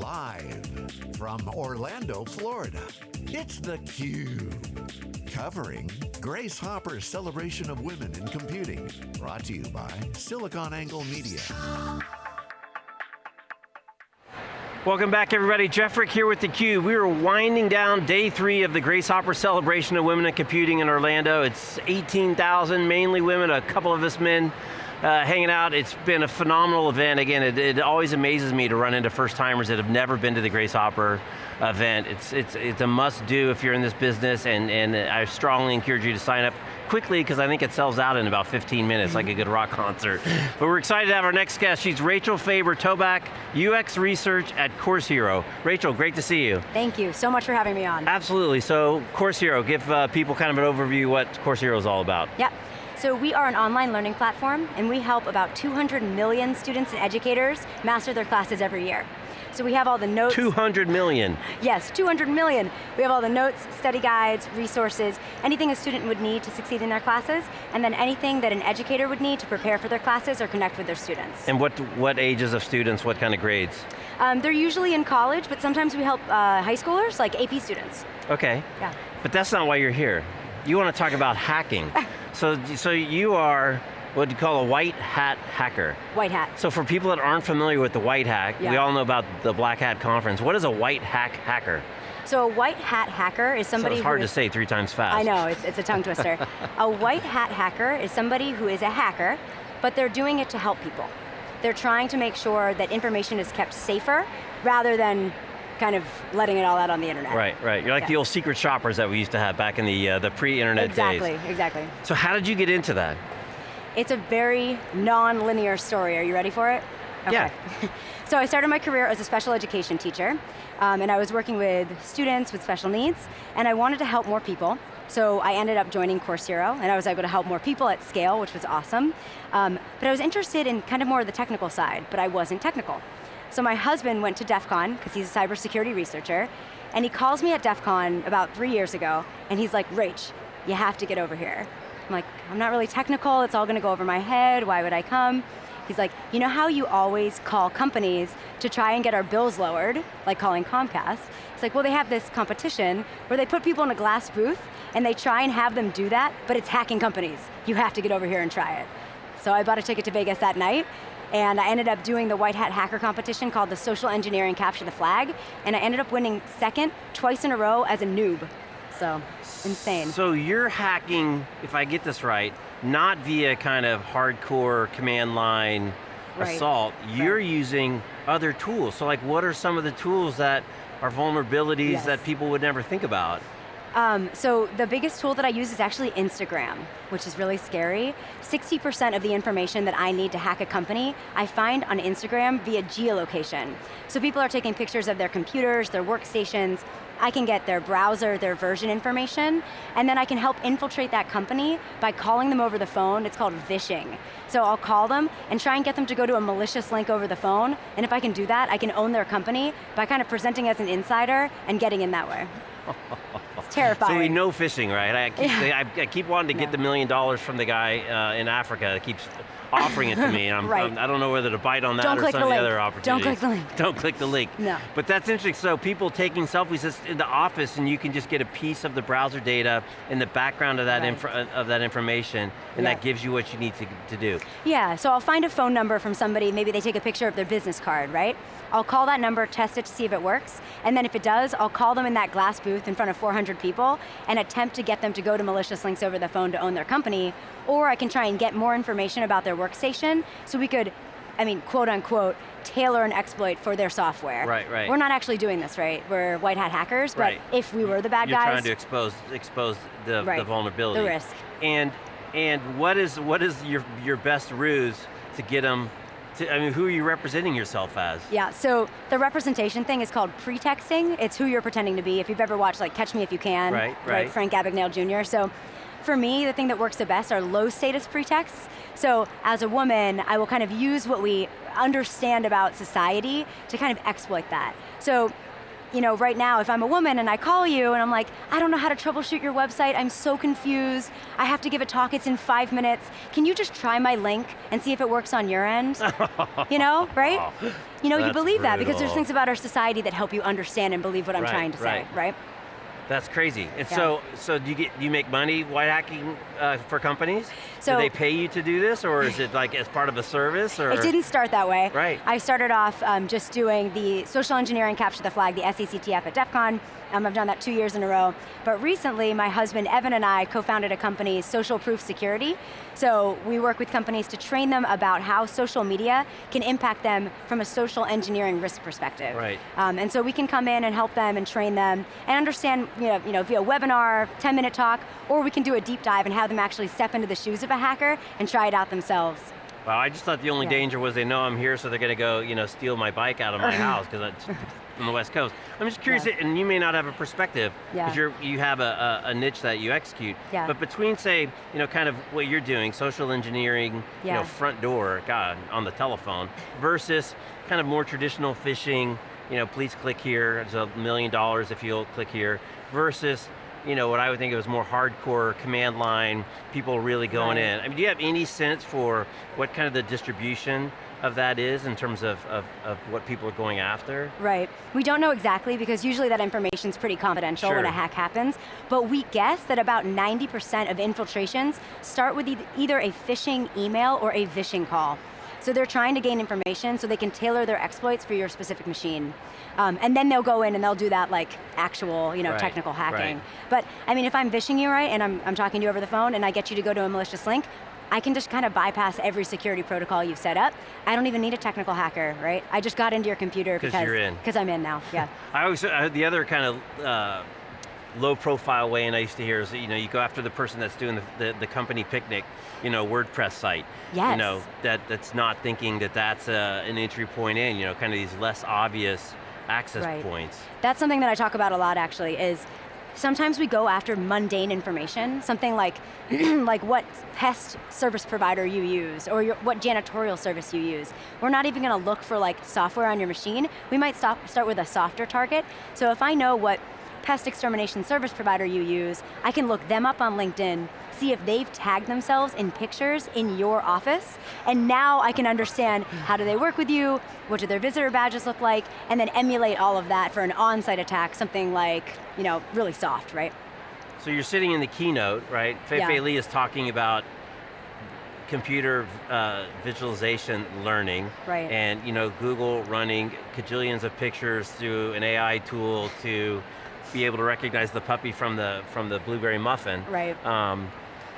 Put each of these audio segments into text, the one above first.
Live from Orlando, Florida, it's theCUBE. Covering Grace Hopper's celebration of women in computing. Brought to you by SiliconANGLE Media. Welcome back everybody, Jeff Frick here with theCUBE. We are winding down day three of the Grace Hopper celebration of women in computing in Orlando. It's 18,000, mainly women, a couple of us men uh, hanging out. It's been a phenomenal event. Again, it, it, always amazes me to run into first timers that have never been to the Grace Hopper event. It's, it's, it's a must do if you're in this business and, and I strongly encourage you to sign up quickly because I think it sells out in about 15 minutes like a good rock concert. But we're excited to have our next guest. She's Rachel Faber-Toback, UX Research at Course Hero. Rachel, great to see you. Thank you so much for having me on. Absolutely, so Course Hero, give uh, people kind of an overview what Course Hero is all about. Yep. So we are an online learning platform and we help about 200 million students and educators master their classes every year. So we have all the notes. 200 million. Yes, 200 million. We have all the notes, study guides, resources, anything a student would need to succeed in their classes, and then anything that an educator would need to prepare for their classes or connect with their students. And what, what ages of students, what kind of grades? Um, they're usually in college, but sometimes we help uh, high schoolers, like AP students. Okay. Yeah. But that's not why you're here. You want to talk about hacking. Ah. so, so you are what you call a white hat hacker. White hat. So for people that aren't familiar with the white hat, yeah. we all know about the Black Hat Conference. What is a white hat hacker? So a white hat hacker is somebody so it's hard to say three times fast. I know, it's, it's a tongue twister. a white hat hacker is somebody who is a hacker, but they're doing it to help people. They're trying to make sure that information is kept safer rather than kind of letting it all out on the internet. Right, right. You're like yeah. the old secret shoppers that we used to have back in the, uh, the pre-internet exactly, days. Exactly, exactly. So how did you get into that? It's a very non-linear story. Are you ready for it? Okay. Yeah. so I started my career as a special education teacher, um, and I was working with students with special needs, and I wanted to help more people. So I ended up joining Course Hero, and I was able to help more people at scale, which was awesome. Um, but I was interested in kind of more of the technical side, but I wasn't technical. So my husband went to DEF CON, because he's a cybersecurity researcher, and he calls me at DEF CON about three years ago, and he's like, Rach, you have to get over here. I'm like, I'm not really technical, it's all going to go over my head, why would I come? He's like, you know how you always call companies to try and get our bills lowered, like calling Comcast? It's like, well they have this competition where they put people in a glass booth and they try and have them do that, but it's hacking companies. You have to get over here and try it. So I bought a ticket to Vegas that night, and I ended up doing the White Hat Hacker competition called the Social Engineering Capture the Flag, and I ended up winning second twice in a row as a noob. So, insane. So you're hacking, if I get this right, not via kind of hardcore command line right. assault, you're right. using other tools. So like what are some of the tools that are vulnerabilities yes. that people would never think about? Um, so the biggest tool that I use is actually Instagram, which is really scary. 60% of the information that I need to hack a company, I find on Instagram via geolocation. So people are taking pictures of their computers, their workstations, I can get their browser, their version information, and then I can help infiltrate that company by calling them over the phone, it's called vishing. So I'll call them and try and get them to go to a malicious link over the phone, and if I can do that, I can own their company by kind of presenting as an insider and getting in that way. Terrifying. So we know phishing, right? I keep, yeah. I, I keep wanting to get the million dollars from the guy uh, in Africa that keeps offering it to me, and I'm, right. I'm, I do not know whether to bite on that Don't or some of the, the other opportunities. Don't click the link. Don't click the link. No. But that's interesting, so people taking selfies in the office and you can just get a piece of the browser data in the background of that, right. of that information, and that gives you what you need to, to do. Yeah, so I'll find a phone number from somebody, maybe they take a picture of their business card, right? I'll call that number, test it to see if it works, and then if it does, I'll call them in that glass booth in front of 400 people and attempt to get them to go to malicious links over the phone to own their company, or I can try and get more information about their workstation so we could, I mean, quote unquote, tailor an exploit for their software. Right, right. We're not actually doing this, right? We're white hat hackers, but right. if we were the bad You're guys. You're trying to expose, expose the, right. the vulnerability. The risk. And, and what is, what is your, your best ruse to get them to, I mean, who are you representing yourself as? Yeah, so the representation thing is called pretexting. It's who you're pretending to be. If you've ever watched like Catch Me If You Can, right, right. Frank Abagnale Jr. So for me, the thing that works the best are low status pretexts. So as a woman, I will kind of use what we understand about society to kind of exploit that. So you know, right now, if I'm a woman and I call you and I'm like, I don't know how to troubleshoot your website, I'm so confused, I have to give a talk, it's in five minutes, can you just try my link and see if it works on your end? you know, right? You know, you That's believe that because there's things about our society that help you understand and believe what I'm Right, trying to say, right. That's crazy. And Yeah. so, so do you get do you make money white hacking uh, for companies? So- do they pay you to do this, or is it like as part of a service? Or It didn't start that way. Right. I started off um, just doing the social engineering capture the flag, the SECTF at DEF CON. Um, I've done that two years in a row. But recently, my husband Evan and I co-founded a company, Social Proof Security. So we work with companies to train them about how social media can impact them from a social engineering risk perspective. Right. Um, and so we can come in and help them and train them and understand, you know, you know, via webinar, 10 minute talk, or we can do a deep dive and have them actually step into the shoes of a hacker and try it out themselves. Wow, I just thought the only Yeah. danger was they know I'm here, so they're going to go, you know, steal my bike out of my house because from the West Coast. I'm just curious, Yeah. and you may not have a perspective because Yeah. you're you have a, a, niche that you execute. Yeah. But between, say, you know, kind of what you're doing, social engineering, you know, front door, God, on the telephone, versus kind of more traditional phishing, you know, please click here, it's a million dollars if you'll click here, versus you know, what I would think of as more hardcore command line, people really going Right. in. I mean, do you have any sense for what kind of the distribution of that is in terms of, of, of what people are going after? Right. We don't know exactly because usually that information's pretty confidential when a hack happens, but we guess that about 90% of infiltrations start with either a phishing email or a vishing call. So they're trying to gain information so they can tailor their exploits for your specific machine. Um, and then they'll go in and they'll do that like actual, you know, Right, technical hacking. right. But I mean, if I'm vishing you right and I'm, I'm talking to you over the phone and I get you to go to a malicious link, I can just kind of bypass every security protocol you've set up. I don't even need a technical hacker, right? I just got into your computer because you're in. because I'm in now, yeah. I always, uh, the other kind of uh, low profile way and I used to hear is you know, you go after the person that's doing the, the, the company picnic, you know, WordPress site. You know, that, that's not thinking that that's uh, an entry point in, you know, kind of these less obvious access Right. points. That's something that I talk about a lot actually is sometimes we go after mundane information, something like like what pest service provider you use or your, what janitorial service you use. We're not even going to look for like software on your machine. We might stop, start with a softer target. So if I know what pest extermination service provider you use, I can look them up on LinkedIn, see if they've tagged themselves in pictures in your office, and now I can understand how do they work with you, what do their visitor badges look like, and then emulate all of that for an on-site attack, something like, you know, really soft, right? So you're sitting in the keynote, right? Fei Yeah. Fei Li is talking about computer uh, visualization learning. Right. And you know, Google running cajillions of pictures through an AI tool to be able to recognize the puppy from the from the blueberry muffin. Right. Um,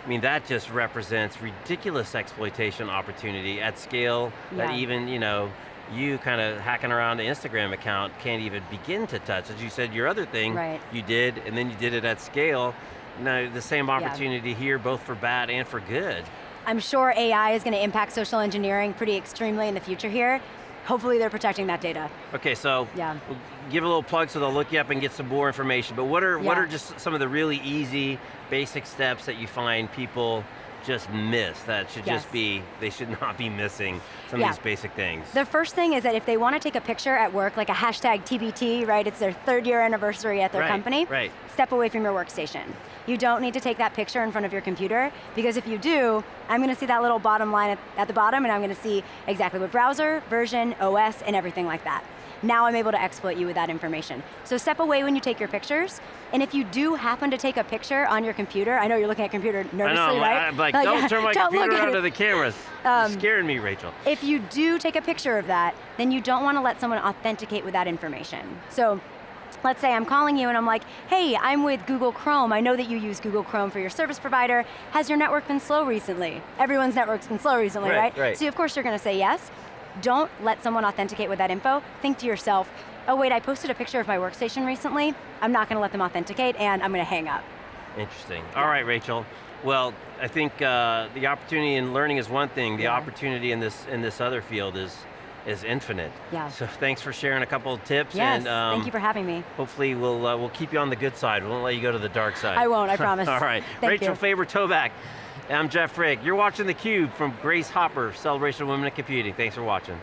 I mean, that just represents ridiculous exploitation opportunity at scale that even, you know, you kind of hacking around the Instagram account can't even begin to touch. As you said, your other thing Right. you did, and then you did it at scale. Now, the same opportunity here, both for bad and for good. I'm sure AI is going to impact social engineering pretty extremely in the future here. Hopefully they're protecting that data. Okay, so Yeah. Give a little plug so they'll look you up and get some more information. But what are what are just some of the really easy, basic steps that you find people just miss that should Yes. just be they should not be missing some Yeah. of these basic things? The first thing is that if they want to take a picture at work, like a hashtag TBT, right, it's their third year anniversary at their Right, company, right. step away from your workstation. You don't need to take that picture in front of your computer, because if you do, I'm going to see that little bottom line at, at the bottom, and I'm going to see exactly what browser, version, OS, and everything like that. Now I'm able to exploit you with that information. So step away when you take your pictures, and if you do happen to take a picture on your computer, I know you're looking at computer I nervously, know, I'm right? I'm like, don't turn my don't computer at onto it. the cameras. Um, You're scaring me, Rachel. If you do take a picture of that, then you don't want to let someone authenticate with that information. So let's say I'm calling you and I'm like, hey, I'm with Google Chrome. I know that you use Google Chrome for your service provider. Has your network been slow recently? Everyone's network's been slow recently, Right, right? right. So of course you're going to say yes. Don't let someone authenticate with that info. Think to yourself, oh wait, I posted a picture of my workstation recently. I'm not going to let them authenticate and I'm going to hang up. Interesting. All right, Rachel. Well, I think uh, the opportunity in learning is one thing. The Yeah. opportunity in this in this other field is is infinite. Yeah. So thanks for sharing a couple of tips. Yes, and, um, thank you for having me. Hopefully we'll uh, we'll keep you on the good side. We won't let you go to the dark side. I won't, I promise. All right. Thank Rachel you. Faber-Toback. I'm Jeff Frick. You're watching theCUBE from Grace Hopper, Celebration of Women in Computing. Thanks for watching.